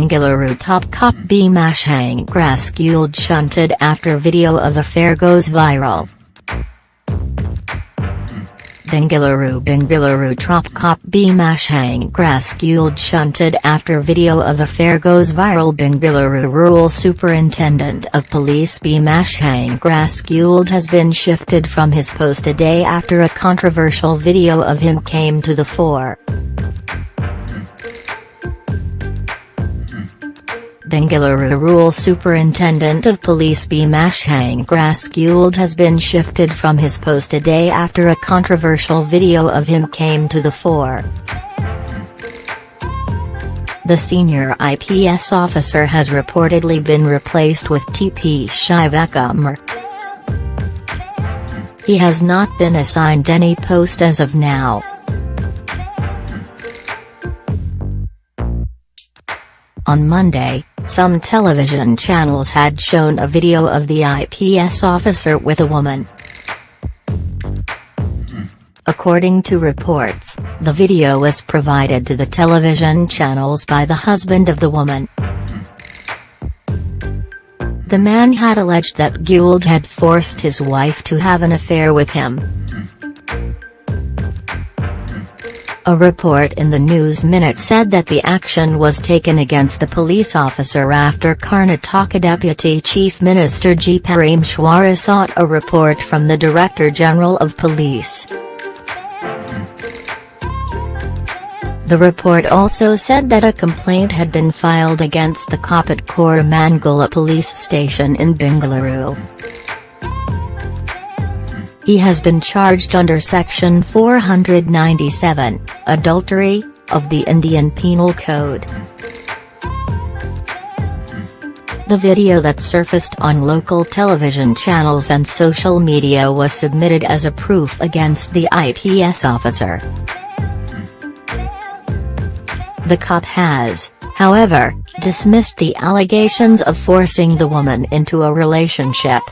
Bengaluru top cop Bhimashankar Guled shunted after video of affair goes viral. Bengaluru Bengaluru top cop B Bhimashankar Guled shunted after video of affair goes viral Bengaluru Rural Superintendent of Police B Bhimashankar Guled has been shifted from his post a day after a controversial video of him came to the fore. Bengaluru Rural Superintendent of Police Bhimashankar Guled has been shifted from his post a day after a controversial video of him came to the fore. The senior IPS officer has reportedly been replaced with TP Shivakumar. He has not been assigned any post as of now. On Monday, some television channels had shown a video of the IPS officer with a woman. According to reports, the video was provided to the television channels by the husband of the woman. The man had alleged that Guled had forced his wife to have an affair with him. A report in the News Minute said that the action was taken against the police officer after Karnataka Deputy Chief Minister G. Parameshwara sought a report from the Director General of Police. The report also said that a complaint had been filed against the cop at Koramangala police station in Bengaluru. He has been charged under Section 497, adultery, of the Indian Penal Code. The video that surfaced on local television channels and social media was submitted as a proof against the IPS officer. The cop has, however, dismissed the allegations of forcing the woman into a relationship.